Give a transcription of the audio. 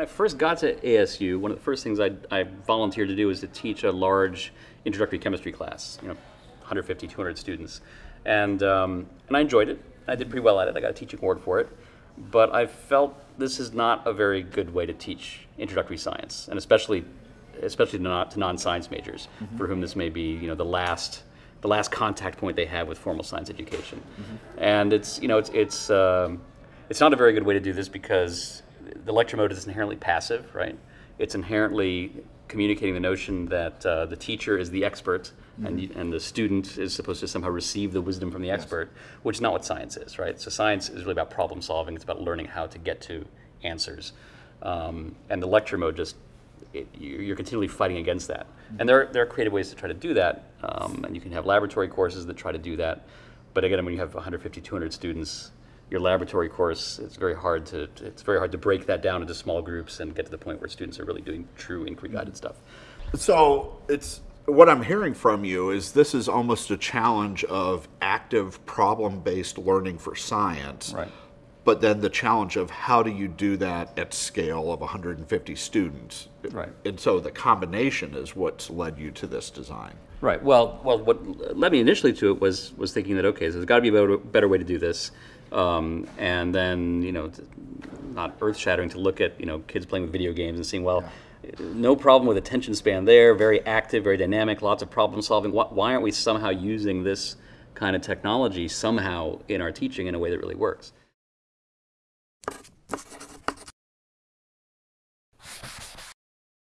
I first got to ASU, one of the first things I, I volunteered to do was to teach a large introductory chemistry class, you know, 150, 200 students. And, um, and I enjoyed it. I did pretty well at it. I got a teaching award for it. But I felt this is not a very good way to teach introductory science, and especially, especially not to non-science majors, for whom this may be, you know, the last, the last contact point they have with formal science education. And it's, you know, it's, it's, um, it's not a very good way to do this because the lecture mode is inherently passive, right? It's inherently communicating the notion that uh, the teacher is the expert and, you- and the student is supposed to somehow receive the wisdom from the expert, which is not what science is, right? So science is really about problem solving. It's about learning how to get to answers. Um, and the lecture mode just, it, you- you're continually fighting against that. And there, are- there are creative ways to try to do that. Um, and you can have laboratory courses that try to do that. But again, when you have 150, 200 students, your laboratory course, it's very hard to, it's very hard to break that down into small groups and get to the point where students are really doing true inquiry guided stuff. So it's what I'm hearing from you is this is almost a challenge of active problem based learning for science. Right. But then the challenge of how do you do that at scale of 150 students? Right. And so the combination is what's led you to this design. Right. Well, well, what led me initially to it was was thinking that okay, so there's got to be a better, better way to do this, um, and then you know, not earth shattering to look at you know kids playing with video games and seeing well, no problem with attention span there, very active, very dynamic, lots of problem solving. Why, why aren't we somehow using this kind of technology somehow in our teaching in a way that really works?